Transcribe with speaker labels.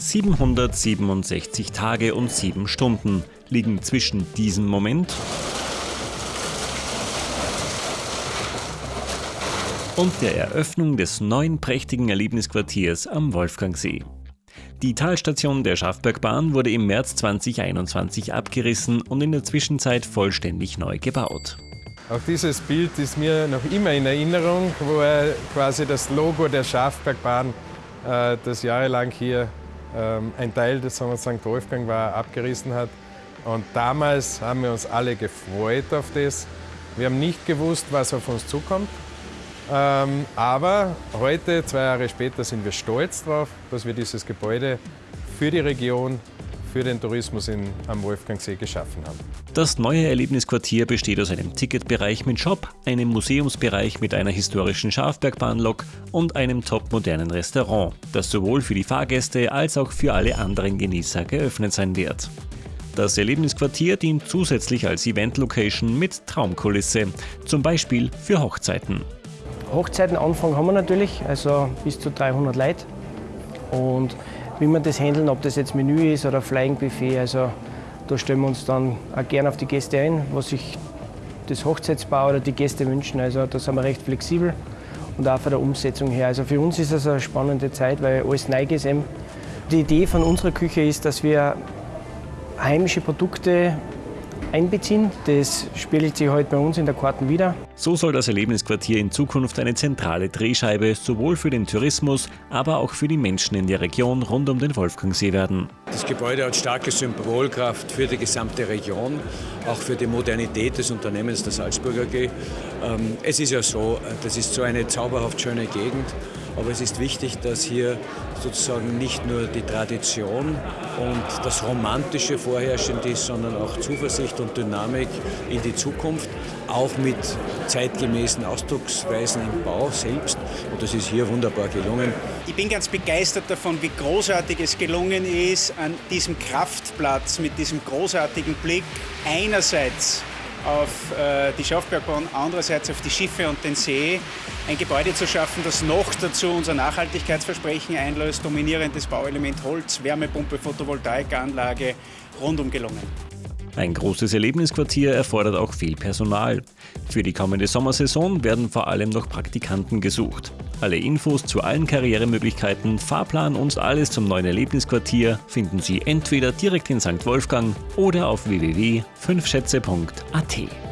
Speaker 1: 767 Tage und 7 Stunden liegen zwischen diesem Moment und der Eröffnung des neuen prächtigen Erlebnisquartiers am Wolfgangsee. Die Talstation der Schaffbergbahn wurde im März 2021 abgerissen und in der Zwischenzeit vollständig neu gebaut.
Speaker 2: Auch dieses Bild ist mir noch immer in Erinnerung, wo er quasi das Logo der Schaffbergbahn, äh, das jahrelang hier ein Teil des St. Wolfgang war, abgerissen hat. Und damals haben wir uns alle gefreut auf das. Wir haben nicht gewusst, was auf uns zukommt. Ähm, aber heute, zwei Jahre später, sind wir stolz darauf, dass wir dieses Gebäude für die Region, für den Tourismus in, am Wolfgangsee geschaffen haben.
Speaker 1: Das neue Erlebnisquartier besteht aus einem Ticketbereich mit Shop, einem Museumsbereich mit einer historischen Schafbergbahnlok und einem topmodernen Restaurant, das sowohl für die Fahrgäste als auch für alle anderen Genießer geöffnet sein wird. Das Erlebnisquartier dient zusätzlich als Event-Location mit Traumkulisse, zum Beispiel für Hochzeiten.
Speaker 3: Hochzeitenanfang haben wir natürlich, also bis zu 300 Leute. Und wie wir das handeln, ob das jetzt Menü ist oder Flying Buffet, also da stellen wir uns dann auch gerne auf die Gäste ein, was sich das Hochzeitsbau oder die Gäste wünschen. Also da sind wir recht flexibel und auch von der Umsetzung her. Also für uns ist es eine spannende Zeit, weil alles neu ist. Die Idee von unserer Küche ist, dass wir heimische Produkte einbeziehen. Das spiegelt sich heute bei uns in der Karten wieder.
Speaker 1: So soll das Erlebnisquartier in Zukunft eine zentrale Drehscheibe sowohl für den Tourismus, aber auch für die Menschen in der Region rund um den Wolfgangsee werden.
Speaker 4: Das Gebäude hat starke Symbolkraft für die gesamte Region, auch für die Modernität des Unternehmens der Salzburger AG. Ähm, es ist ja so, das ist so eine zauberhaft schöne Gegend aber es ist wichtig, dass hier sozusagen nicht nur die Tradition und das Romantische vorherrschend ist, sondern auch Zuversicht und Dynamik in die Zukunft, auch mit zeitgemäßen Ausdrucksweisen im Bau selbst. Und das ist hier wunderbar gelungen.
Speaker 5: Ich bin ganz begeistert davon, wie großartig es gelungen ist, an diesem Kraftplatz mit diesem großartigen Blick einerseits auf äh, die Schaufbergbahn, andererseits auf die Schiffe und den See, ein Gebäude zu schaffen, das noch dazu unser Nachhaltigkeitsversprechen einlöst, dominierendes Bauelement Holz, Wärmepumpe, Photovoltaikanlage, rundum gelungen.
Speaker 1: Ein großes Erlebnisquartier erfordert auch viel Personal. Für die kommende Sommersaison werden vor allem noch Praktikanten gesucht. Alle Infos zu allen Karrieremöglichkeiten, Fahrplan und alles zum neuen Erlebnisquartier finden Sie entweder direkt in St. Wolfgang oder auf www.fünfschätze.at.